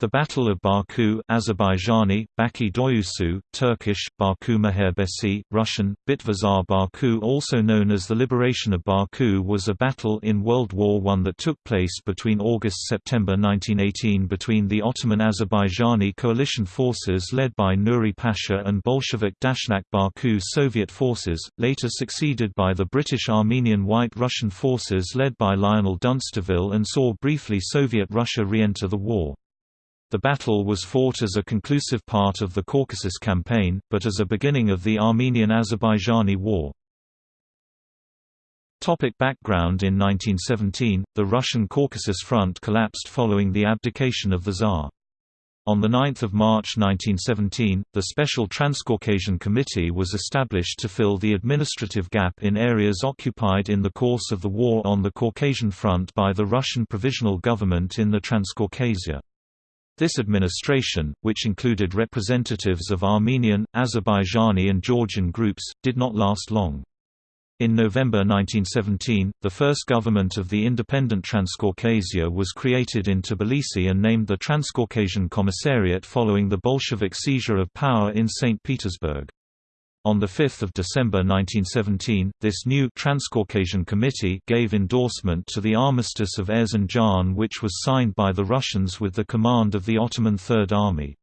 The Battle of Baku Azerbaijani, Baki Doyusu, Turkish, Baku Muharebesi, Russian, Bitva za Baku also known as the Liberation of Baku was a battle in World War I that took place between August–September 1918 between the Ottoman Azerbaijani coalition forces led by Nuri Pasha and Bolshevik Dashnak Baku Soviet forces, later succeeded by the British Armenian White Russian forces led by Lionel Dunsterville and saw briefly Soviet Russia re-enter the war. The battle was fought as a conclusive part of the Caucasus Campaign, but as a beginning of the Armenian–Azerbaijani War. Topic background In 1917, the Russian Caucasus Front collapsed following the abdication of the Tsar. On 9 March 1917, the Special Transcaucasian Committee was established to fill the administrative gap in areas occupied in the course of the war on the Caucasian Front by the Russian Provisional Government in the Transcaucasia. This administration, which included representatives of Armenian, Azerbaijani and Georgian groups, did not last long. In November 1917, the first government of the independent Transcaucasia was created in Tbilisi and named the Transcaucasian Commissariat following the Bolshevik seizure of power in St. Petersburg. On 5 December 1917, this new Transcaucasian Committee gave endorsement to the Armistice of Erzincan which was signed by the Russians with the command of the Ottoman Third Army.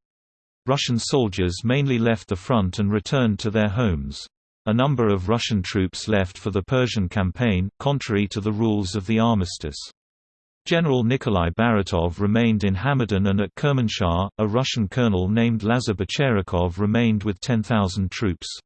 Russian soldiers mainly left the front and returned to their homes. A number of Russian troops left for the Persian campaign, contrary to the rules of the armistice. General Nikolai Baratov remained in Hamadan and at Kermanshah, a Russian colonel named Lazar Bicherakhov remained with 10,000 troops.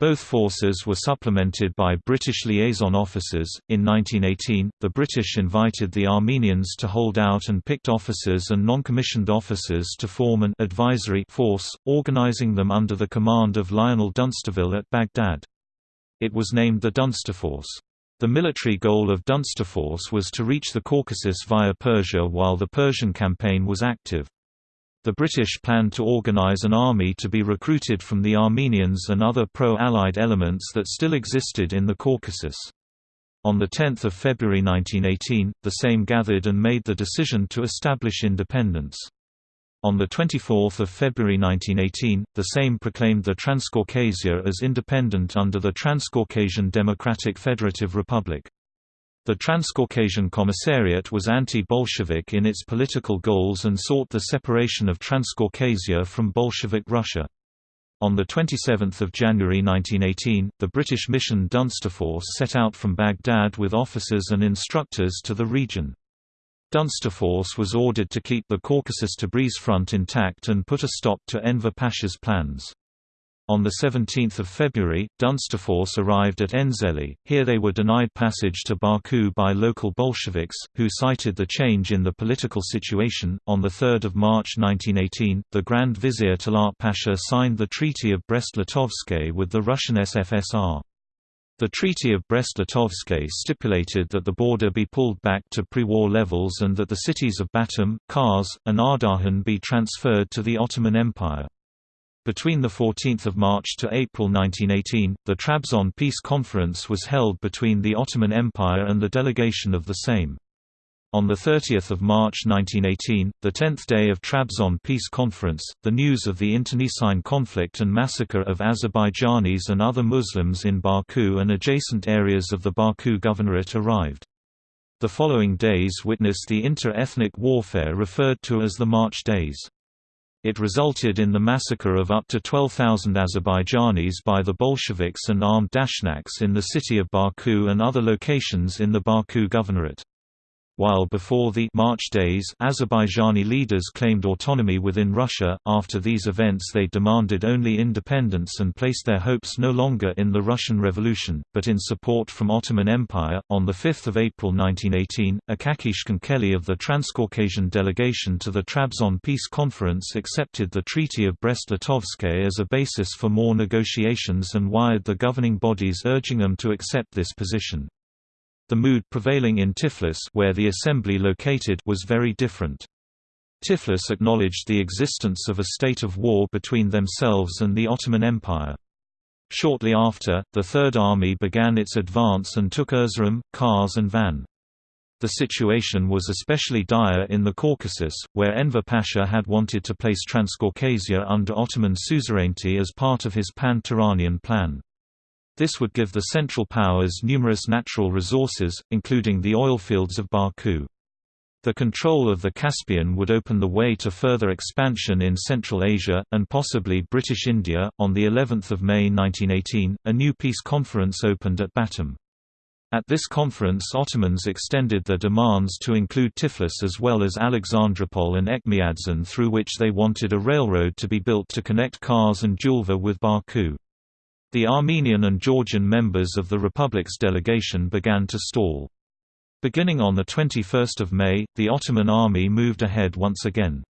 Both forces were supplemented by British liaison officers. In 1918, the British invited the Armenians to hold out and picked officers and non-commissioned officers to form an advisory force, organizing them under the command of Lionel Dunsterville at Baghdad. It was named the Dunsterforce. The military goal of Dunsterforce was to reach the Caucasus via Persia while the Persian campaign was active. The British planned to organise an army to be recruited from the Armenians and other pro-Allied elements that still existed in the Caucasus. On 10 February 1918, the same gathered and made the decision to establish independence. On 24 February 1918, the same proclaimed the Transcaucasia as independent under the Transcaucasian Democratic Federative Republic. The Transcaucasian Commissariat was anti-Bolshevik in its political goals and sought the separation of Transcaucasia from Bolshevik Russia. On 27 January 1918, the British mission Dunsterforce set out from Baghdad with officers and instructors to the region. Dunsterforce was ordered to keep the Caucasus-Tabriz front intact and put a stop to Enver Pasha's plans. On 17 February, Dunsterforce arrived at Enzeli, here they were denied passage to Baku by local Bolsheviks, who cited the change in the political situation. On 3 March 1918, the Grand Vizier Talat Pasha signed the Treaty of Brest-Litovsk with the Russian SFSR. The Treaty of Brest-Litovsk stipulated that the border be pulled back to pre-war levels and that the cities of Batum, Kars, and Ardahan be transferred to the Ottoman Empire. Between 14 March to April 1918, the Trabzon Peace Conference was held between the Ottoman Empire and the delegation of the same. On 30 March 1918, the 10th day of Trabzon Peace Conference, the news of the internecine conflict and massacre of Azerbaijanis and other Muslims in Baku and adjacent areas of the Baku Governorate arrived. The following days witnessed the inter-ethnic warfare referred to as the March Days. It resulted in the massacre of up to 12,000 Azerbaijanis by the Bolsheviks and armed Dashnaks in the city of Baku and other locations in the Baku Governorate. While before the March days Azerbaijani leaders claimed autonomy within Russia, after these events they demanded only independence and placed their hopes no longer in the Russian Revolution, but in support from Ottoman Empire. On 5 April 1918, Akakiy Chkhenkeli of the Transcaucasian delegation to the Trabzon Peace Conference accepted the Treaty of Brest-Litovsk as a basis for more negotiations and wired the governing bodies urging them to accept this position. The mood prevailing in Tiflis where the assembly located was very different. Tiflis acknowledged the existence of a state of war between themselves and the Ottoman Empire. Shortly after, the Third Army began its advance and took Erzurum, Kars and Van. The situation was especially dire in the Caucasus, where Enver Pasha had wanted to place Transcaucasia under Ottoman suzerainty as part of his pan-Turanian plan. This would give the Central Powers numerous natural resources, including the oilfields of Baku. The control of the Caspian would open the way to further expansion in Central Asia, and possibly British India. On the 11th of May 1918, a new peace conference opened at Batum. At this conference Ottomans extended their demands to include Tiflis as well as Alexandropol and Etchmiadzin through which they wanted a railroad to be built to connect Kars and Julfa with Baku. The Armenian and Georgian members of the Republic's delegation began to stall. Beginning on 21 May, the Ottoman army moved ahead once again.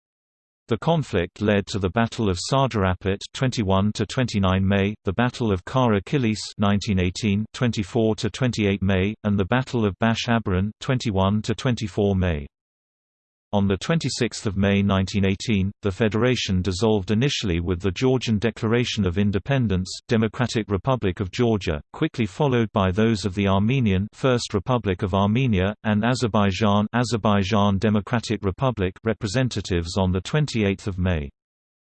The conflict led to the Battle of Sardarabad 21 to 29 May, the Battle of Kara Kilis 1918 24 to 28 May, and the Battle of Bash Abaran 21 to 24 May. On 26 May 1918, the federation dissolved initially with the Georgian Declaration of Independence Democratic Republic of Georgia, quickly followed by those of the Armenian First Republic of Armenia, and Azerbaijan Azerbaijan Democratic Republic representatives on 28 May.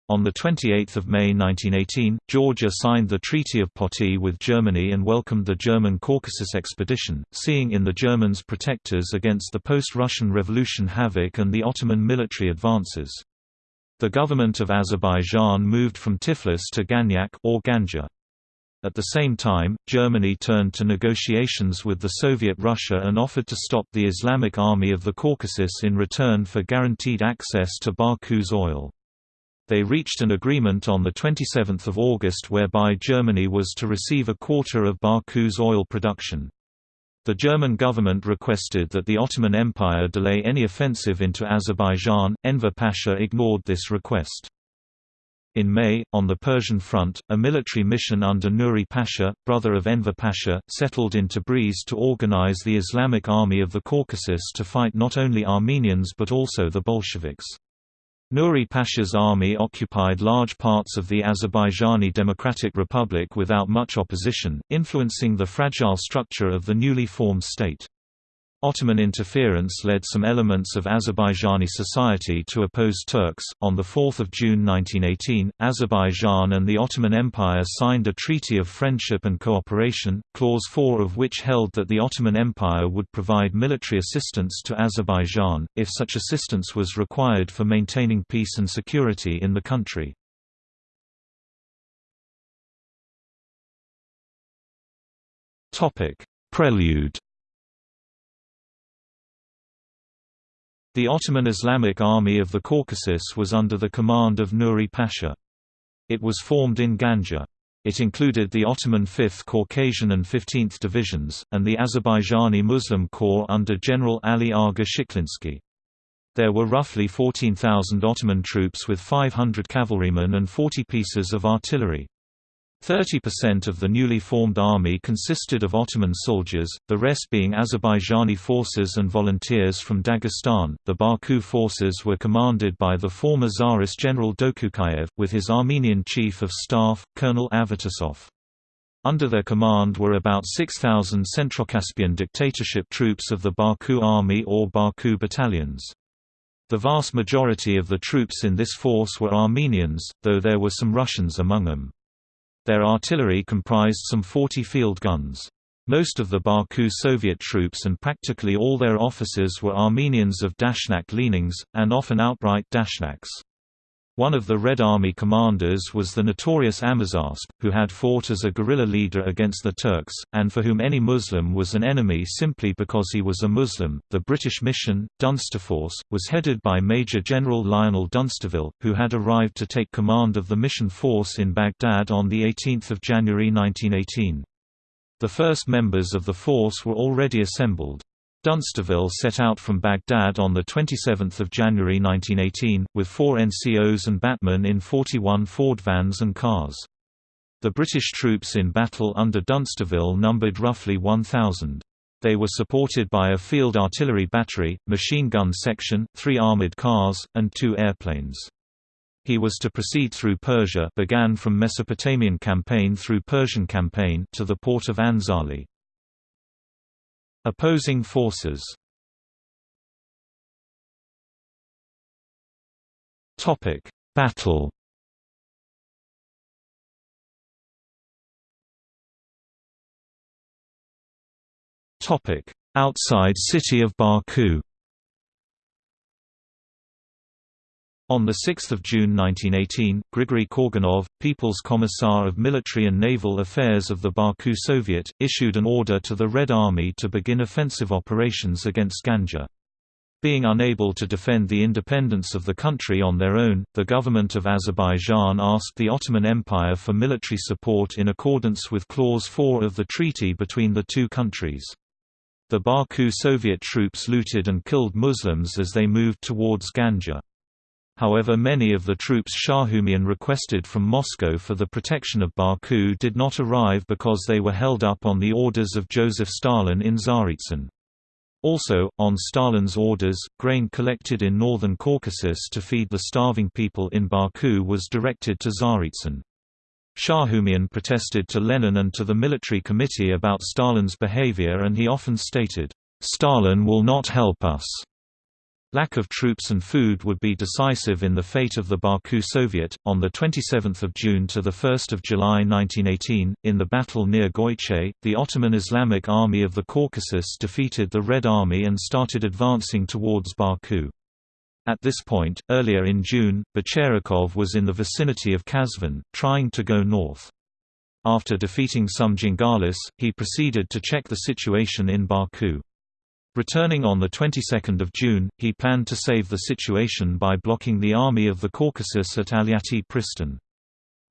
On 28 May 1918, Georgia signed the Treaty of Poti with Germany and welcomed the German Caucasus expedition, seeing in the Germans protectors against the post-Russian Revolution havoc and the Ottoman military advances. The government of Azerbaijan moved from Tiflis to Ganyak or Ganja. At the same time, Germany turned to negotiations with the Soviet Russia and offered to stop the Islamic Army of the Caucasus in return for guaranteed access to Baku's oil. They reached an agreement on 27 August whereby Germany was to receive a quarter of Baku's oil production. The German government requested that the Ottoman Empire delay any offensive into Azerbaijan, Enver Pasha ignored this request. In May, on the Persian front, a military mission under Nuri Pasha, brother of Enver Pasha, settled in Tabriz to organize the Islamic Army of the Caucasus to fight not only Armenians but also the Bolsheviks. Nuri Pasha's army occupied large parts of the Azerbaijani Democratic Republic without much opposition, influencing the fragile structure of the newly formed state. Ottoman interference led some elements of Azerbaijani society to oppose Turks. On 4 June 1918, Azerbaijan and the Ottoman Empire signed a Treaty of Friendship and Cooperation, Clause 4 of which held that the Ottoman Empire would provide military assistance to Azerbaijan, if such assistance was required for maintaining peace and security in the country. Prelude The Ottoman Islamic Army of the Caucasus was under the command of Nuri Pasha. It was formed in Ganja. It included the Ottoman 5th Caucasian and 15th Divisions, and the Azerbaijani Muslim Corps under General Ali Aga Shiklinsky. There were roughly 14,000 Ottoman troops with 500 cavalrymen and 40 pieces of artillery. 30% of the newly formed army consisted of Ottoman soldiers, the rest being Azerbaijani forces and volunteers from Dagestan. The Baku forces were commanded by the former Tsarist General Dokuchayev, with his Armenian chief of staff, Colonel Avetisov. Under their command were about 6,000 Centrocaspian dictatorship troops of the Baku Army or Baku battalions. The vast majority of the troops in this force were Armenians, though there were some Russians among them. Their artillery comprised some 40 field guns. Most of the Baku Soviet troops and practically all their officers were Armenians of Dashnak leanings, and often outright Dashnaks. One of the Red Army commanders was the notorious Amazasp, who had fought as a guerrilla leader against the Turks, and for whom any Muslim was an enemy simply because he was a Muslim. The British mission, Dunsterforce, was headed by Major General Lionel Dunsterville, who had arrived to take command of the mission force in Baghdad on 18 January 1918. The first members of the force were already assembled. Dunsterville set out from Baghdad on 27 January 1918, with four NCOs and batmen in 41 Ford vans and cars. The British troops in battle under Dunsterville numbered roughly 1,000. They were supported by a field artillery battery, machine gun section, three armoured cars, and two airplanes. He was to proceed through Persia began from Mesopotamian campaign through Persian campaign to the port of Anzali. Opposing forces. Topic Battle. Topic Outside city of Baku. On 6 June 1918, Grigory Korganov, People's Commissar of Military and Naval Affairs of the Baku Soviet, issued an order to the Red Army to begin offensive operations against Ganja. Being unable to defend the independence of the country on their own, the government of Azerbaijan asked the Ottoman Empire for military support in accordance with Clause 4 of the treaty between the two countries. The Baku Soviet troops looted and killed Muslims as they moved towards Ganja. However many of the troops Shahumyan requested from Moscow for the protection of Baku did not arrive because they were held up on the orders of Joseph Stalin in Tsaritsyn. Also, on Stalin's orders, grain collected in northern Caucasus to feed the starving people in Baku was directed to Tsaritsyn. Shahumyan protested to Lenin and to the military committee about Stalin's behavior and he often stated, "'Stalin will not help us' Lack of troops and food would be decisive in the fate of the Baku Soviet. On the 27th of June to the 1st of July 1918, in the battle near Goiche, the Ottoman Islamic Army of the Caucasus defeated the Red Army and started advancing towards Baku. At this point, earlier in June, Bicherakhov was in the vicinity of Kazvin, trying to go north. After defeating some Jangalis, he proceeded to check the situation in Baku. Returning on the 22nd of June, he planned to save the situation by blocking the Army of the Caucasus at Aliati Pristan.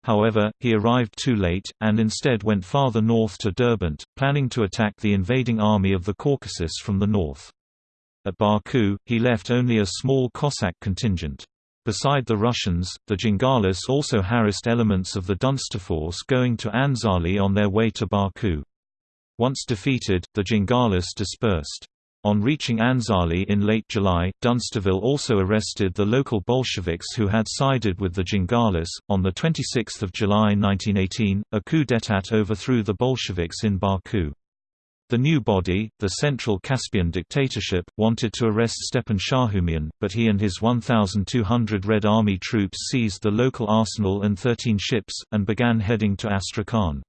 However, he arrived too late, and instead went farther north to Derbent, planning to attack the invading Army of the Caucasus from the north. At Baku, he left only a small Cossack contingent. Beside the Russians, the Jangalis also harassed elements of the Dunster force going to Anzali on their way to Baku. Once defeated, the Jangalis dispersed. On reaching Anzali in late July, Dunsterville also arrested the local Bolsheviks who had sided with the Jangalis. On 26 July 1918, a coup d'état overthrew the Bolsheviks in Baku. The new body, the Central Caspian Dictatorship, wanted to arrest Stepan Shahumyan, but he and his 1,200 Red Army troops seized the local arsenal and 13 ships, and began heading to Astrakhan.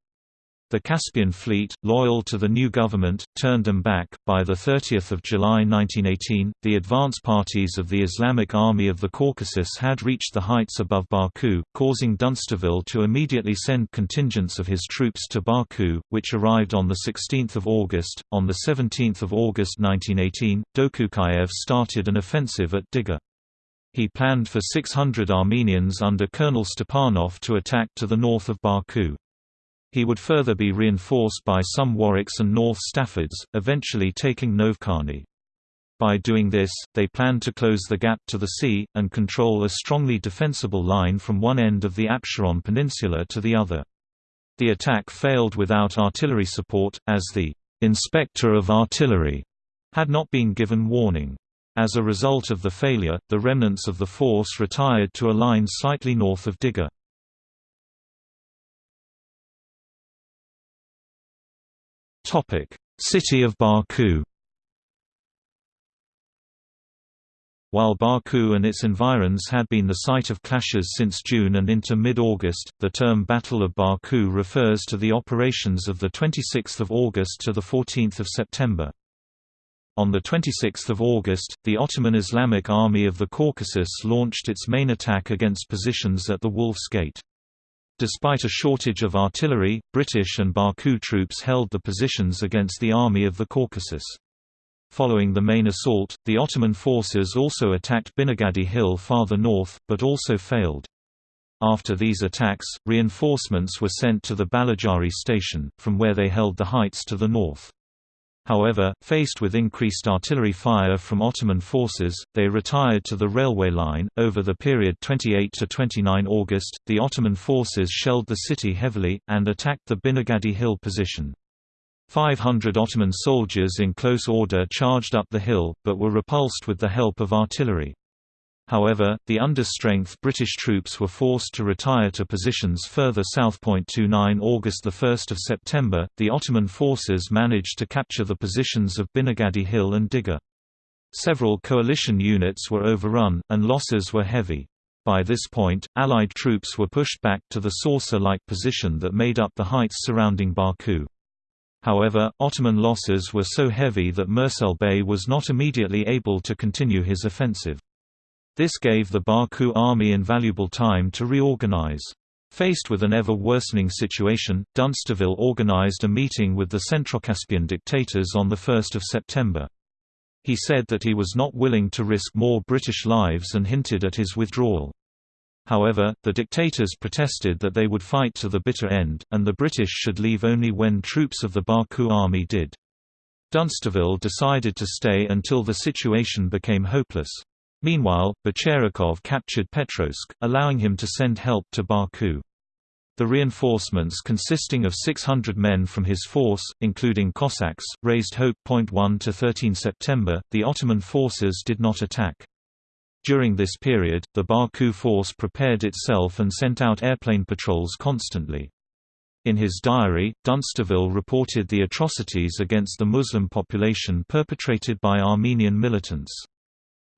The Caspian Fleet, loyal to the new government, turned them back. By the 30 July 1918, the advance parties of the Islamic Army of the Caucasus had reached the heights above Baku, causing Dunsterville to immediately send contingents of his troops to Baku, which arrived on 16 August. On 17 August 1918, Dokuchayev started an offensive at Diga. He planned for 600 Armenians under Colonel Stepanov to attack to the north of Baku. He would further be reinforced by some Warwicks and North Staffords, eventually taking Novkhani. By doing this, they planned to close the gap to the sea, and control a strongly defensible line from one end of the Absheron Peninsula to the other. The attack failed without artillery support, as the «inspector of artillery» had not been given warning. As a result of the failure, the remnants of the force retired to a line slightly north of Diga. City of Baku. While Baku and its environs had been the site of clashes since June and into mid-August, the term Battle of Baku refers to the operations of 26 August to 14 September. On 26 August, the Ottoman Islamic Army of the Caucasus launched its main attack against positions at the Wolf's Gate. Despite a shortage of artillery, British and Baku troops held the positions against the Army of the Caucasus. Following the main assault, the Ottoman forces also attacked Binagadi Hill farther north, but also failed. After these attacks, reinforcements were sent to the Balajari station, from where they held the heights to the north. However, faced with increased artillery fire from Ottoman forces, they retired to the railway line. Over the period 28 to 29 August, the Ottoman forces shelled the city heavily, and attacked the Binagadi Hill position. 500 Ottoman soldiers in close order charged up the hill, but were repulsed with the help of artillery. However, the understrength British troops were forced to retire to positions further south. 29 August 1 September, the Ottoman forces managed to capture the positions of Binagadi Hill and Diga. Several coalition units were overrun, and losses were heavy. By this point, Allied troops were pushed back to the saucer-like position that made up the heights surrounding Baku. However, Ottoman losses were so heavy that Mursel Bey was not immediately able to continue his offensive. This gave the Baku army invaluable time to reorganize. Faced with an ever-worsening situation, Dunsterville organized a meeting with the Centrocaspian dictators on 1 September. He said that he was not willing to risk more British lives and hinted at his withdrawal. However, the dictators protested that they would fight to the bitter end, and the British should leave only when troops of the Baku army did. Dunsterville decided to stay until the situation became hopeless. Meanwhile, Bicherakhov captured Petrovsk, allowing him to send help to Baku. The reinforcements consisting of 600 men from his force, including Cossacks, raised hope. 1 to 13 September, the Ottoman forces did not attack. During this period, the Baku force prepared itself and sent out airplane patrols constantly. In his diary, Dunsterville reported the atrocities against the Muslim population perpetrated by Armenian militants.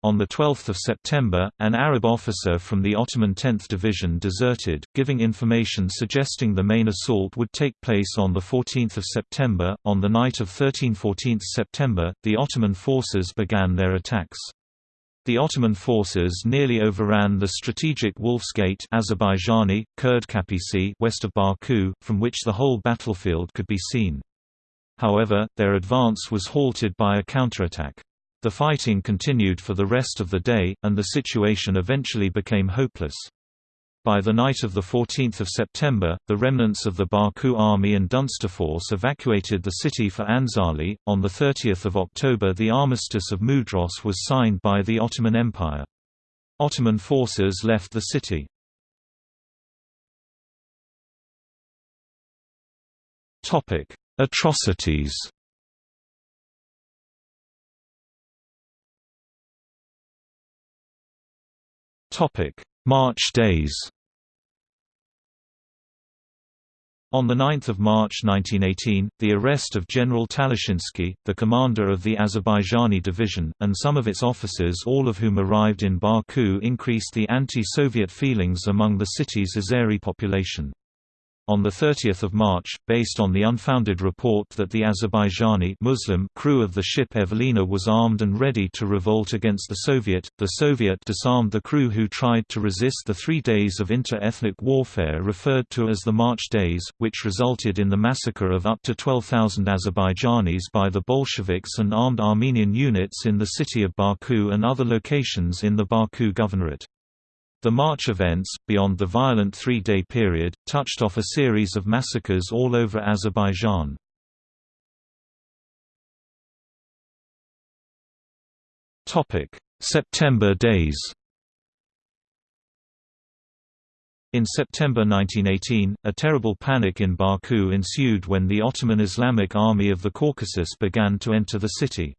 On 12 September, an Arab officer from the Ottoman 10th Division deserted, giving information suggesting the main assault would take place on 14 September. On the night of 13–14 September, the Ottoman forces began their attacks. The Ottoman forces nearly overran the strategic Wolf's Gate Azerbaijani, Kurd Kapisi west of Baku, from which the whole battlefield could be seen. However, their advance was halted by a counterattack. The fighting continued for the rest of the day, and the situation eventually became hopeless. By the night of 14 September, the remnants of the Baku army and Dunsterforce evacuated the city for Anzali. On 30 October the Armistice of Mudros was signed by the Ottoman Empire. Ottoman forces left the city. Atrocities March days On 9 March 1918, the arrest of General Talashinsky, the commander of the Azerbaijani division, and some of its officers all of whom arrived in Baku increased the anti-Soviet feelings among the city's Azeri population. On 30 March, based on the unfounded report that the Azerbaijani Muslim crew of the ship Evelina was armed and ready to revolt against the Soviet, the Soviet disarmed the crew who tried to resist the three days of inter-ethnic warfare referred to as the March Days, which resulted in the massacre of up to 12,000 Azerbaijanis by the Bolsheviks and armed Armenian units in the city of Baku and other locations in the Baku Governorate. The March events, beyond the violent three-day period, touched off a series of massacres all over Azerbaijan. September days In September 1918, a terrible panic in Baku ensued when the Ottoman Islamic Army of the Caucasus began to enter the city.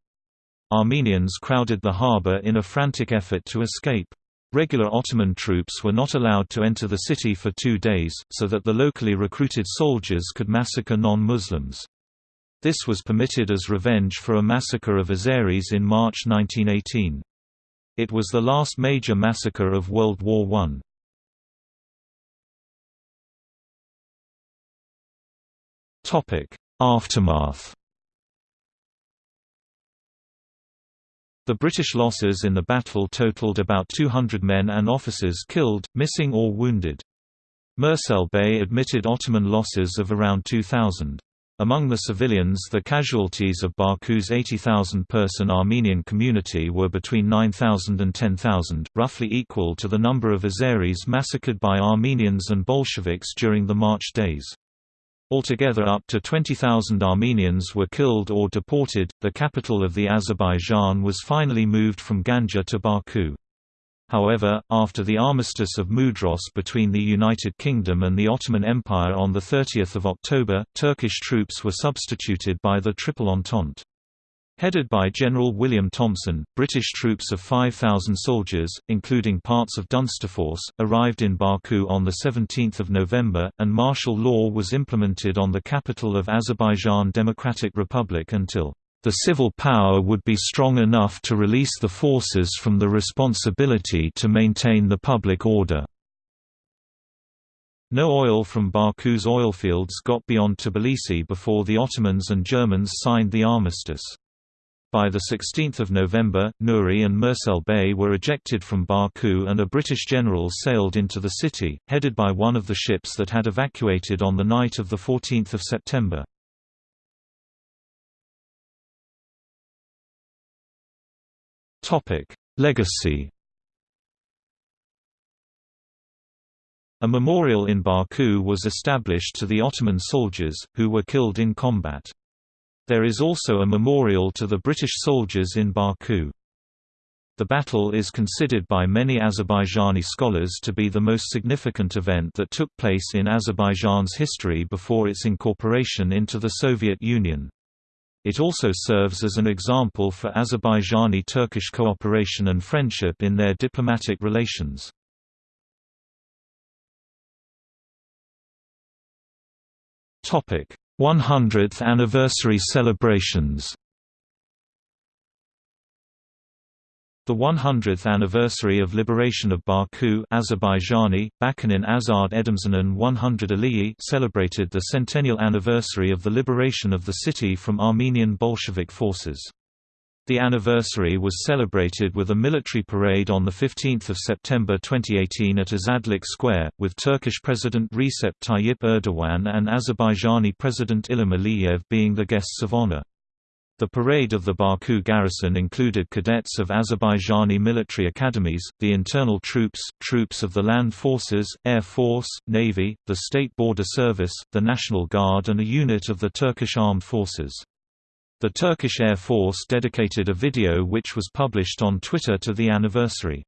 Armenians crowded the harbour in a frantic effort to escape. Regular Ottoman troops were not allowed to enter the city for two days, so that the locally recruited soldiers could massacre non-Muslims. This was permitted as revenge for a massacre of Azeris in March 1918. It was the last major massacre of World War I. Aftermath The British losses in the battle totaled about 200 men and officers killed, missing or wounded. Mursel Bey admitted Ottoman losses of around 2,000. Among the civilians the casualties of Baku's 80,000-person Armenian community were between 9,000 and 10,000, roughly equal to the number of Azeris massacred by Armenians and Bolsheviks during the March days. Altogether up to 20,000 Armenians were killed or deported. The capital of the Azerbaijan was finally moved from Ganja to Baku. However, after the armistice of Mudros between the United Kingdom and the Ottoman Empire on 30 October, Turkish troops were substituted by the Triple Entente. Headed by General William Thompson, British troops of 5,000 soldiers, including parts of Dunsterforce, arrived in Baku on 17 November, and martial law was implemented on the capital of Azerbaijan Democratic Republic until the civil power would be strong enough to release the forces from the responsibility to maintain the public order. No oil from Baku's oilfields got beyond Tbilisi before the Ottomans and Germans signed the armistice. By 16 November, Nuri and Mursel Bey were ejected from Baku and a British general sailed into the city, headed by one of the ships that had evacuated on the night of 14 September. Legacy A memorial in Baku was established to the Ottoman soldiers, who were killed in combat. There is also a memorial to the British soldiers in Baku. The battle is considered by many Azerbaijani scholars to be the most significant event that took place in Azerbaijan's history before its incorporation into the Soviet Union. It also serves as an example for Azerbaijani-Turkish cooperation and friendship in their diplomatic relations. 100th anniversary celebrations The 100th anniversary of liberation of Baku Azerbaijani, Bakunin Azad Edemzanin 100 Aliyi celebrated the centennial anniversary of the liberation of the city from Armenian Bolshevik forces. The anniversary was celebrated with a military parade on 15 September 2018 at Azadlik Square, with Turkish President Recep Tayyip Erdogan and Azerbaijani President Ilham Aliyev being the guests of honor. The parade of the Baku garrison included cadets of Azerbaijani military academies, the internal troops, troops of the land forces, air force, navy, the state border service, the National Guard and a unit of the Turkish armed forces. The Turkish Air Force dedicated a video which was published on Twitter to the anniversary.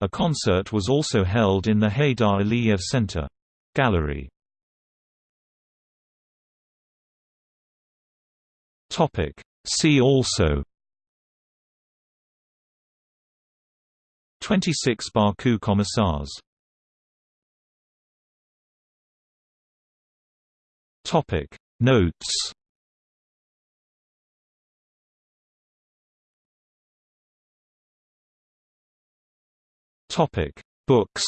A concert was also held in the Heydar Aliyev Center. Gallery See also 26 Baku Commissars Notes Topic: Books.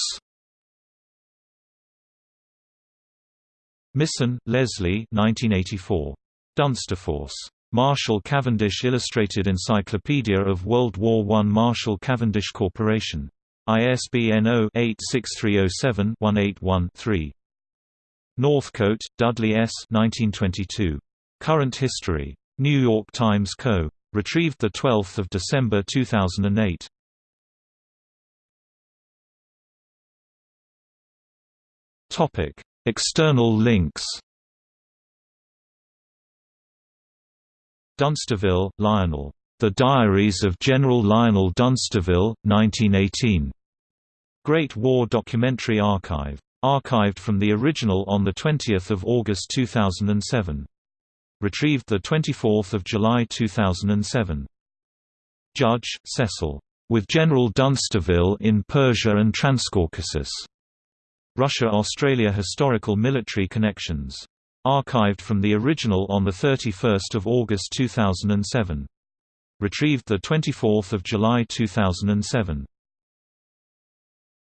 Misson, Leslie 1984. Dunsterforce. Marshall Cavendish Illustrated Encyclopedia of World War I Marshall Cavendish Corporation. ISBN 0-86307-181-3. Northcote, Dudley S. 1922. Current History. New York Times Co. Retrieved 12 December 2008. Topic: External links. Dunsterville, Lionel. The Diaries of General Lionel Dunsterville, 1918. Great War Documentary Archive. Archived from the original on 20 August 2007. Retrieved 24 July 2007. Judge, Cecil. With General Dunsterville in Persia and Transcaucasus. Russia–Australia Historical Military Connections. Archived from the original on 31 August 2007. Retrieved 24 July 2007.